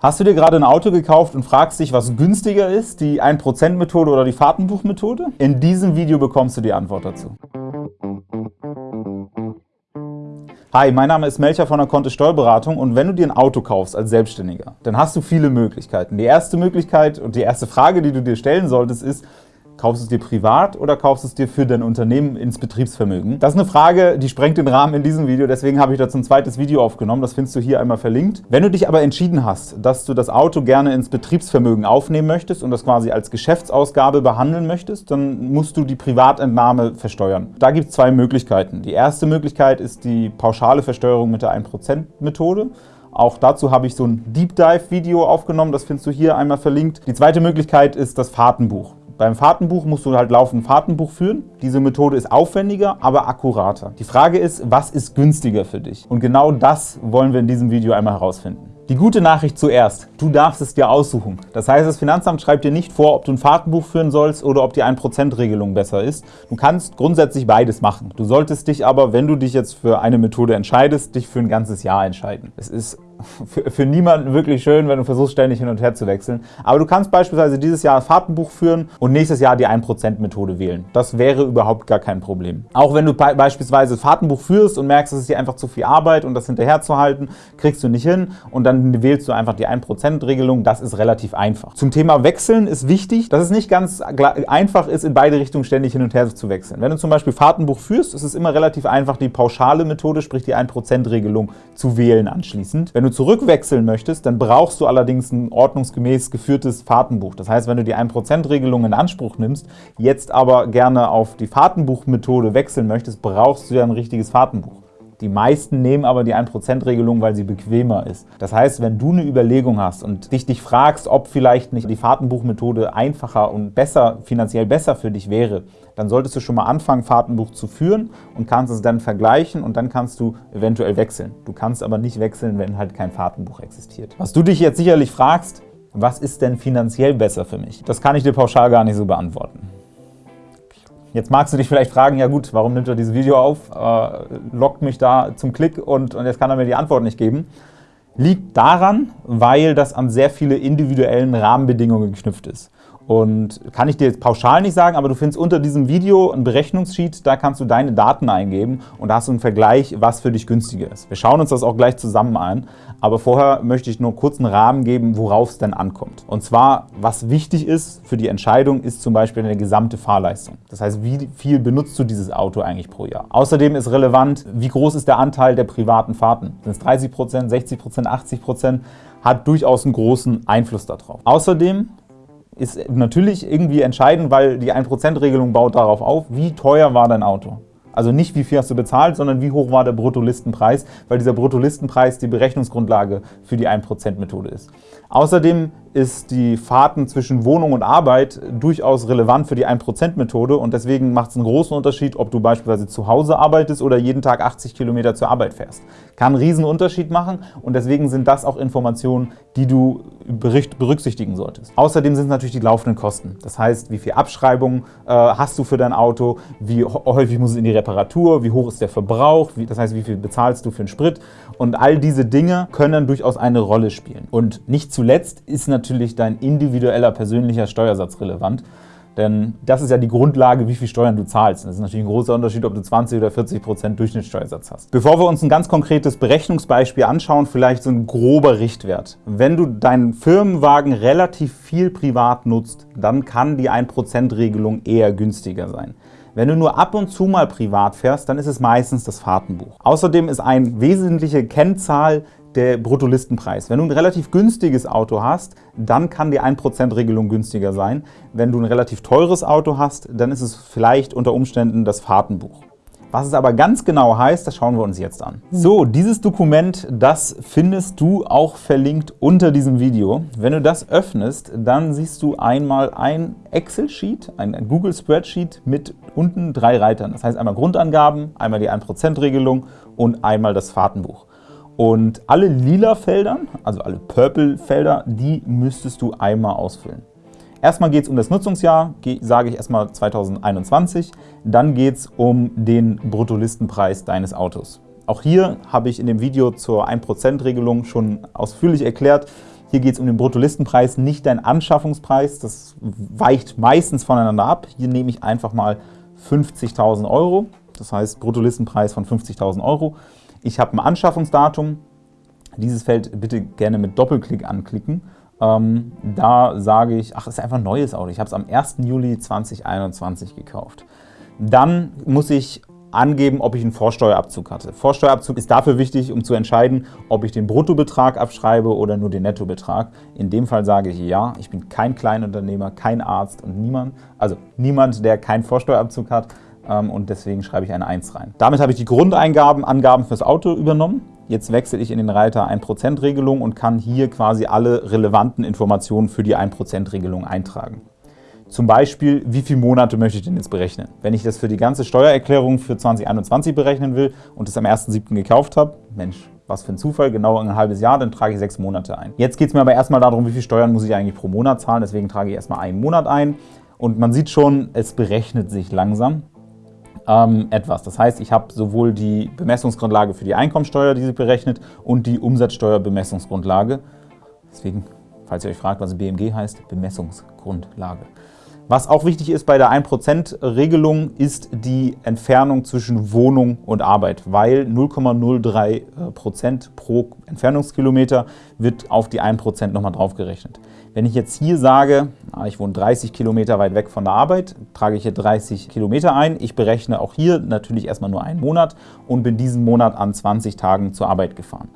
Hast du dir gerade ein Auto gekauft und fragst dich, was günstiger ist, die 1%-Methode oder die Fahrtenbuchmethode? In diesem Video bekommst du die Antwort dazu. Hi, mein Name ist Melcher von der Kontist Steuerberatung und wenn du dir ein Auto kaufst als Selbstständiger, dann hast du viele Möglichkeiten. Die erste Möglichkeit und die erste Frage, die du dir stellen solltest, ist, Kaufst du es dir privat oder kaufst du es dir für dein Unternehmen ins Betriebsvermögen? Das ist eine Frage, die sprengt den Rahmen in diesem Video, deswegen habe ich dazu ein zweites Video aufgenommen, das findest du hier einmal verlinkt. Wenn du dich aber entschieden hast, dass du das Auto gerne ins Betriebsvermögen aufnehmen möchtest und das quasi als Geschäftsausgabe behandeln möchtest, dann musst du die Privatentnahme versteuern. Da gibt es zwei Möglichkeiten. Die erste Möglichkeit ist die pauschale Versteuerung mit der 1%-Methode. Auch dazu habe ich so ein Deep Dive Video aufgenommen, das findest du hier einmal verlinkt. Die zweite Möglichkeit ist das Fahrtenbuch. Beim Fahrtenbuch musst du halt laufend ein Fahrtenbuch führen. Diese Methode ist aufwendiger, aber akkurater. Die Frage ist, was ist günstiger für dich? Und genau das wollen wir in diesem Video einmal herausfinden. Die gute Nachricht zuerst, du darfst es dir aussuchen. Das heißt, das Finanzamt schreibt dir nicht vor, ob du ein Fahrtenbuch führen sollst oder ob die 1%-Regelung besser ist. Du kannst grundsätzlich beides machen. Du solltest dich aber, wenn du dich jetzt für eine Methode entscheidest, dich für ein ganzes Jahr entscheiden. Es ist für, für niemanden wirklich schön, wenn du versuchst, ständig hin und her zu wechseln. Aber du kannst beispielsweise dieses Jahr Fahrtenbuch führen und nächstes Jahr die 1%-Methode wählen. Das wäre überhaupt gar kein Problem. Auch wenn du beispielsweise Fahrtenbuch führst und merkst, es ist dir einfach zu viel Arbeit und das hinterherzuhalten, kriegst du nicht hin und dann wählst du einfach die 1%-Regelung. Das ist relativ einfach. Zum Thema Wechseln ist wichtig, dass es nicht ganz einfach ist, in beide Richtungen ständig hin und her zu wechseln. Wenn du zum Beispiel Fahrtenbuch führst, ist es immer relativ einfach, die pauschale Methode, sprich die 1%-Regelung, zu wählen anschließend. Wenn du zurückwechseln möchtest, dann brauchst du allerdings ein ordnungsgemäß geführtes Fahrtenbuch. Das heißt, wenn du die 1%-Regelung in Anspruch nimmst, jetzt aber gerne auf die Fahrtenbuchmethode wechseln möchtest, brauchst du ja ein richtiges Fahrtenbuch. Die meisten nehmen aber die 1%-Regelung, weil sie bequemer ist. Das heißt, wenn du eine Überlegung hast und dich, dich fragst, ob vielleicht nicht die Fahrtenbuchmethode einfacher und besser, finanziell besser für dich wäre, dann solltest du schon mal anfangen, Fahrtenbuch zu führen und kannst es dann vergleichen und dann kannst du eventuell wechseln. Du kannst aber nicht wechseln, wenn halt kein Fahrtenbuch existiert. Was du dich jetzt sicherlich fragst, was ist denn finanziell besser für mich? Das kann ich dir pauschal gar nicht so beantworten. Jetzt magst du dich vielleicht fragen, ja gut, warum nimmt er dieses Video auf, äh, lockt mich da zum Klick und, und jetzt kann er mir die Antwort nicht geben. Liegt daran, weil das an sehr viele individuellen Rahmenbedingungen geknüpft ist. Und kann ich dir jetzt pauschal nicht sagen, aber du findest unter diesem Video ein Berechnungssheet, da kannst du deine Daten eingeben und da hast du einen Vergleich, was für dich günstiger ist. Wir schauen uns das auch gleich zusammen an, aber vorher möchte ich nur kurz einen Rahmen geben, worauf es denn ankommt. Und zwar, was wichtig ist für die Entscheidung, ist zum Beispiel eine gesamte Fahrleistung. Das heißt, wie viel benutzt du dieses Auto eigentlich pro Jahr? Außerdem ist relevant, wie groß ist der Anteil der privaten Fahrten? Sind es 30% 60% 80% Hat durchaus einen großen Einfluss darauf. Außerdem ist natürlich irgendwie entscheidend, weil die 1%-Regelung baut darauf auf, wie teuer war dein Auto. Also nicht, wie viel hast du bezahlt, sondern wie hoch war der Bruttolistenpreis, weil dieser Bruttolistenpreis die Berechnungsgrundlage für die 1%-Methode ist. Außerdem ist die Fahrten zwischen Wohnung und Arbeit durchaus relevant für die 1%-Methode und deswegen macht es einen großen Unterschied, ob du beispielsweise zu Hause arbeitest oder jeden Tag 80 Kilometer zur Arbeit fährst. Kann einen riesen Unterschied machen und deswegen sind das auch Informationen, die du berücksichtigen solltest. Außerdem sind es natürlich die laufenden Kosten. Das heißt, wie viel Abschreibung äh, hast du für dein Auto, wie häufig muss es in die Reparatur, wie hoch ist der Verbrauch, das heißt, wie viel bezahlst du für den Sprit und all diese Dinge können durchaus eine Rolle spielen. Und nicht zuletzt ist natürlich natürlich dein individueller persönlicher Steuersatz relevant. Denn das ist ja die Grundlage, wie viel Steuern du zahlst. Das ist natürlich ein großer Unterschied, ob du 20 oder 40 Prozent Durchschnittssteuersatz hast. Bevor wir uns ein ganz konkretes Berechnungsbeispiel anschauen, vielleicht so ein grober Richtwert. Wenn du deinen Firmenwagen relativ viel privat nutzt, dann kann die 1%-Regelung eher günstiger sein. Wenn du nur ab und zu mal privat fährst, dann ist es meistens das Fahrtenbuch. Außerdem ist eine wesentliche Kennzahl der Bruttolistenpreis. Wenn du ein relativ günstiges Auto hast, dann kann die 1%-Regelung günstiger sein. Wenn du ein relativ teures Auto hast, dann ist es vielleicht unter Umständen das Fahrtenbuch. Was es aber ganz genau heißt, das schauen wir uns jetzt an. So, dieses Dokument, das findest du auch verlinkt unter diesem Video. Wenn du das öffnest, dann siehst du einmal ein Excel-Sheet, ein Google Spreadsheet mit unten drei Reitern. Das heißt einmal Grundangaben, einmal die 1%-Regelung und einmal das Fahrtenbuch. Und alle lila Felder, also alle Purple-Felder, die müsstest du einmal ausfüllen. Erstmal geht es um das Nutzungsjahr, sage ich erstmal 2021. Dann geht es um den Bruttolistenpreis deines Autos. Auch hier habe ich in dem Video zur 1%-Regelung schon ausführlich erklärt, Hier geht es um den Bruttolistenpreis, nicht dein Anschaffungspreis. Das weicht meistens voneinander ab. Hier nehme ich einfach mal 50.000 Euro, das heißt Bruttolistenpreis von 50.000 Euro. Ich habe ein Anschaffungsdatum. Dieses Feld bitte gerne mit Doppelklick anklicken. Ähm, da sage ich, ach, ist einfach ein neues Auto. Ich habe es am 1. Juli 2021 gekauft. Dann muss ich angeben, ob ich einen Vorsteuerabzug hatte. Vorsteuerabzug ist dafür wichtig, um zu entscheiden, ob ich den Bruttobetrag abschreibe oder nur den Nettobetrag. In dem Fall sage ich ja, ich bin kein Kleinunternehmer, kein Arzt und niemand, also niemand, der keinen Vorsteuerabzug hat und deswegen schreibe ich eine 1 rein. Damit habe ich die Grundeingaben, Angaben fürs Auto übernommen. Jetzt wechsle ich in den Reiter 1%-Regelung und kann hier quasi alle relevanten Informationen für die 1%-Regelung eintragen. Zum Beispiel, wie viele Monate möchte ich denn jetzt berechnen? Wenn ich das für die ganze Steuererklärung für 2021 berechnen will und es am 1.7. gekauft habe, Mensch, was für ein Zufall, genau ein halbes Jahr, dann trage ich sechs Monate ein. Jetzt geht es mir aber erstmal darum, wie viel Steuern muss ich eigentlich pro Monat zahlen, deswegen trage ich erstmal einen Monat ein. Und man sieht schon, es berechnet sich langsam ähm, etwas. Das heißt, ich habe sowohl die Bemessungsgrundlage für die Einkommensteuer, die sich berechnet, und die Umsatzsteuerbemessungsgrundlage. Deswegen, falls ihr euch fragt, was BMG heißt, Bemessungsgrundlage. Was auch wichtig ist bei der 1%-Regelung, ist die Entfernung zwischen Wohnung und Arbeit, weil 0,03% pro Entfernungskilometer wird auf die 1% nochmal draufgerechnet. Wenn ich jetzt hier sage, ah, ich wohne 30 Kilometer weit weg von der Arbeit, trage ich hier 30 Kilometer ein. Ich berechne auch hier natürlich erstmal nur einen Monat und bin diesen Monat an 20 Tagen zur Arbeit gefahren.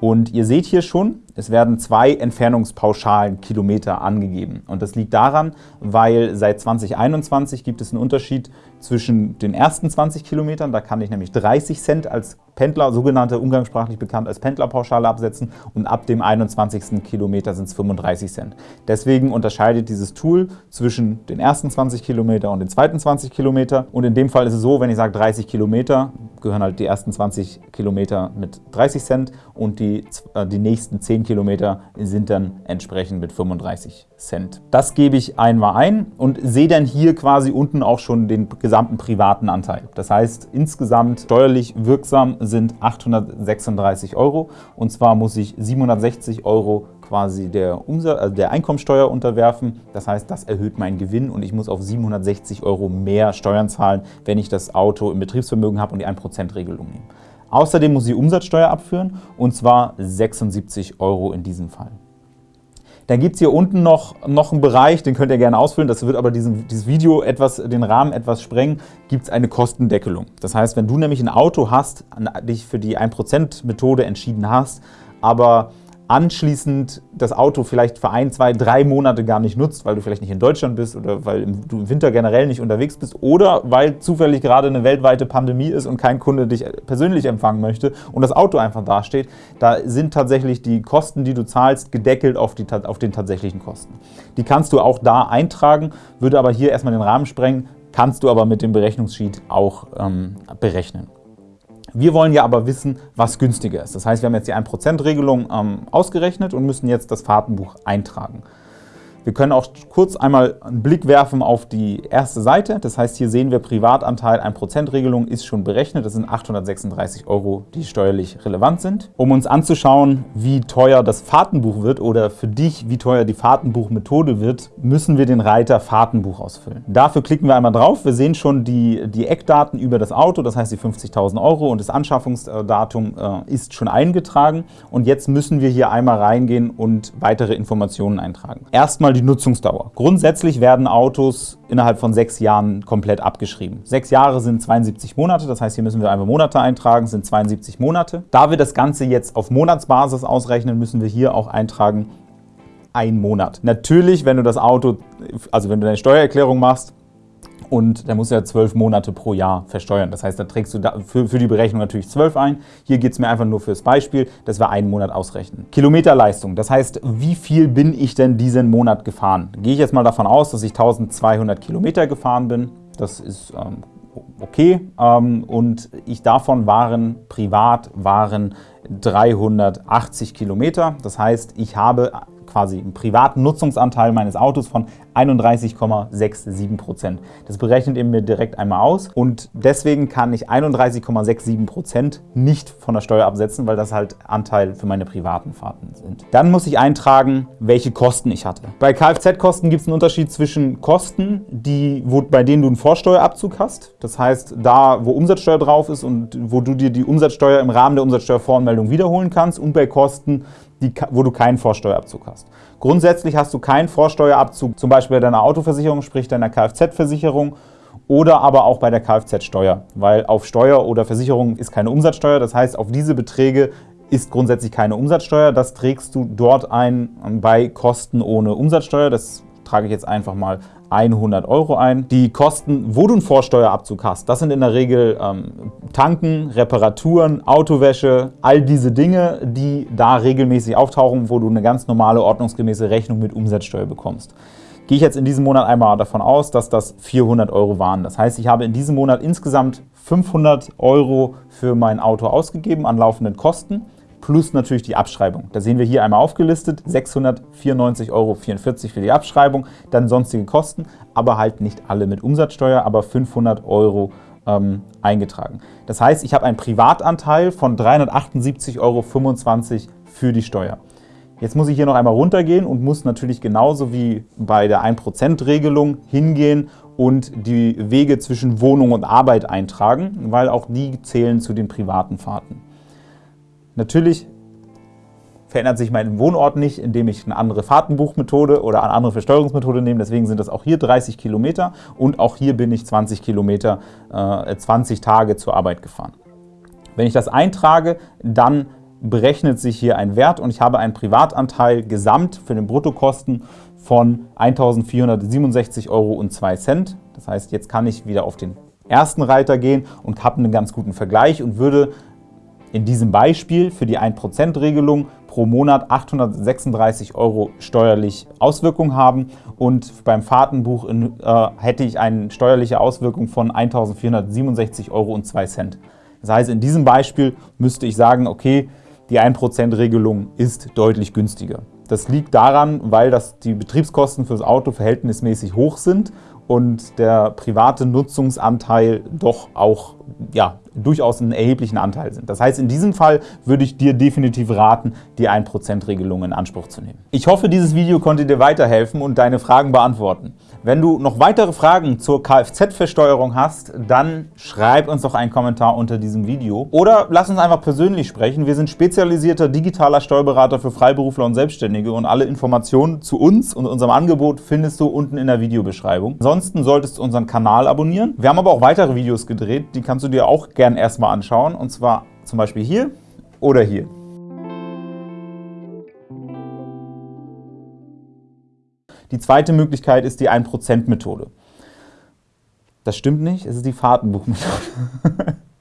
Und ihr seht hier schon, es werden zwei Entfernungspauschalen Kilometer angegeben. Und das liegt daran, weil seit 2021 gibt es einen Unterschied zwischen den ersten 20 Kilometern, da kann ich nämlich 30 Cent als Pendler, sogenannte umgangssprachlich bekannt als Pendlerpauschale absetzen und ab dem 21. Kilometer sind es 35 Cent. Deswegen unterscheidet dieses Tool zwischen den ersten 20 Kilometer und den zweiten 20 Kilometer. Und in dem Fall ist es so, wenn ich sage 30 Kilometer, gehören halt die ersten 20 Kilometer mit 30 Cent und die, äh, die nächsten 10 Kilometer sind dann entsprechend mit 35 Cent. Das gebe ich einmal ein und sehe dann hier quasi unten auch schon den gesamten privaten Anteil. Das heißt, insgesamt steuerlich wirksam sind 836 Euro und zwar muss ich 760 Euro quasi der, Umsatz, also der Einkommensteuer unterwerfen. Das heißt, das erhöht meinen Gewinn und ich muss auf 760 Euro mehr Steuern zahlen, wenn ich das Auto im Betriebsvermögen habe und die 1%-Regelung nehme. Außerdem muss ich Umsatzsteuer abführen und zwar 76 Euro in diesem Fall. Dann gibt es hier unten noch, noch einen Bereich, den könnt ihr gerne ausfüllen, das wird aber diesen, dieses Video etwas, den Rahmen etwas sprengen, gibt es eine Kostendeckelung. Das heißt, wenn du nämlich ein Auto hast, dich für die 1%-Methode entschieden hast, aber anschließend das Auto vielleicht für ein, zwei, drei Monate gar nicht nutzt, weil du vielleicht nicht in Deutschland bist oder weil du im Winter generell nicht unterwegs bist oder weil zufällig gerade eine weltweite Pandemie ist und kein Kunde dich persönlich empfangen möchte und das Auto einfach dasteht, da sind tatsächlich die Kosten, die du zahlst, gedeckelt auf, die, auf den tatsächlichen Kosten. Die kannst du auch da eintragen, würde aber hier erstmal den Rahmen sprengen, kannst du aber mit dem Berechnungssheet auch ähm, berechnen. Wir wollen ja aber wissen, was günstiger ist. Das heißt, wir haben jetzt die 1%-Regelung ähm, ausgerechnet und müssen jetzt das Fahrtenbuch eintragen. Wir können auch kurz einmal einen Blick werfen auf die erste Seite. Das heißt, hier sehen wir Privatanteil 1%-Regelung ist schon berechnet. Das sind 836 Euro, die steuerlich relevant sind. Um uns anzuschauen, wie teuer das Fahrtenbuch wird oder für dich, wie teuer die Fahrtenbuchmethode wird, müssen wir den Reiter Fahrtenbuch ausfüllen. Dafür klicken wir einmal drauf. Wir sehen schon die, die Eckdaten über das Auto, das heißt die 50.000 Euro und das Anschaffungsdatum äh, ist schon eingetragen. Und jetzt müssen wir hier einmal reingehen und weitere Informationen eintragen. Erstmal die Nutzungsdauer. Grundsätzlich werden Autos innerhalb von sechs Jahren komplett abgeschrieben. Sechs Jahre sind 72 Monate, das heißt, hier müssen wir einfach Monate eintragen, sind 72 Monate. Da wir das Ganze jetzt auf Monatsbasis ausrechnen, müssen wir hier auch eintragen, ein Monat. Natürlich, wenn du das Auto, also wenn du deine Steuererklärung machst, und der muss ja zwölf Monate pro Jahr versteuern. Das heißt, da trägst du für die Berechnung natürlich zwölf ein. Hier geht es mir einfach nur fürs Beispiel, dass wir einen Monat ausrechnen. Kilometerleistung, das heißt, wie viel bin ich denn diesen Monat gefahren? Gehe ich jetzt mal davon aus, dass ich 1200 Kilometer gefahren bin. Das ist ähm, okay. Ähm, und ich davon waren privat waren 380 Kilometer. Das heißt, ich habe quasi einen privaten Nutzungsanteil meines Autos von 31,67%. Das berechnet ihr mir direkt einmal aus und deswegen kann ich 31,67% nicht von der Steuer absetzen, weil das halt Anteil für meine privaten Fahrten sind. Dann muss ich eintragen, welche Kosten ich hatte. Bei Kfz-Kosten gibt es einen Unterschied zwischen Kosten, die, wo, bei denen du einen Vorsteuerabzug hast. Das heißt, da, wo Umsatzsteuer drauf ist und wo du dir die Umsatzsteuer im Rahmen der Umsatzsteuervoranmeldung wiederholen kannst und bei Kosten, die, wo du keinen Vorsteuerabzug hast. Grundsätzlich hast du keinen Vorsteuerabzug, zum Beispiel bei deiner Autoversicherung, sprich deiner Kfz-Versicherung oder aber auch bei der Kfz-Steuer, weil auf Steuer oder Versicherung ist keine Umsatzsteuer. Das heißt, auf diese Beträge ist grundsätzlich keine Umsatzsteuer. Das trägst du dort ein bei Kosten ohne Umsatzsteuer. Das trage ich jetzt einfach mal 100 Euro ein. Die Kosten, wo du einen Vorsteuerabzug hast, das sind in der Regel ähm, Tanken, Reparaturen, Autowäsche, all diese Dinge, die da regelmäßig auftauchen, wo du eine ganz normale, ordnungsgemäße Rechnung mit Umsatzsteuer bekommst. Gehe ich jetzt in diesem Monat einmal davon aus, dass das 400 Euro waren. Das heißt, ich habe in diesem Monat insgesamt 500 Euro für mein Auto ausgegeben an laufenden Kosten plus natürlich die Abschreibung. Da sehen wir hier einmal aufgelistet, 694,44 Euro für die Abschreibung, dann sonstige Kosten, aber halt nicht alle mit Umsatzsteuer, aber 500 Euro ähm, eingetragen. Das heißt, ich habe einen Privatanteil von 378,25 Euro für die Steuer. Jetzt muss ich hier noch einmal runtergehen und muss natürlich genauso wie bei der 1%-Regelung hingehen und die Wege zwischen Wohnung und Arbeit eintragen, weil auch die zählen zu den privaten Fahrten. Natürlich verändert sich mein Wohnort nicht, indem ich eine andere Fahrtenbuchmethode oder eine andere Versteuerungsmethode nehme. Deswegen sind das auch hier 30 Kilometer und auch hier bin ich 20 Kilometer, äh, 20 Tage zur Arbeit gefahren. Wenn ich das eintrage, dann berechnet sich hier ein Wert und ich habe einen Privatanteil gesamt für den Bruttokosten von 1.467,02 Euro. Das heißt, jetzt kann ich wieder auf den ersten Reiter gehen und habe einen ganz guten Vergleich und würde in diesem Beispiel für die 1%-Regelung pro Monat 836 Euro steuerlich Auswirkung haben und beim Fahrtenbuch in, äh, hätte ich eine steuerliche Auswirkung von 1.467,02 Euro. Das heißt, in diesem Beispiel müsste ich sagen, okay, die 1%-Regelung ist deutlich günstiger. Das liegt daran, weil das die Betriebskosten fürs Auto verhältnismäßig hoch sind und der private Nutzungsanteil doch auch ja, durchaus einen erheblichen Anteil sind. Das heißt, in diesem Fall würde ich dir definitiv raten, die 1%-Regelung in Anspruch zu nehmen. Ich hoffe, dieses Video konnte dir weiterhelfen und deine Fragen beantworten. Wenn du noch weitere Fragen zur Kfz-Versteuerung hast, dann schreib uns doch einen Kommentar unter diesem Video oder lass uns einfach persönlich sprechen. Wir sind spezialisierter digitaler Steuerberater für Freiberufler und Selbstständige und alle Informationen zu uns und unserem Angebot findest du unten in der Videobeschreibung. Ansonsten solltest du unseren Kanal abonnieren. Wir haben aber auch weitere Videos gedreht, die kannst du dir auch gerne erstmal anschauen und zwar zum Beispiel hier oder hier. Die zweite Möglichkeit ist die 1%-Methode. Das stimmt nicht, es ist die Fahrtenbuchmethode.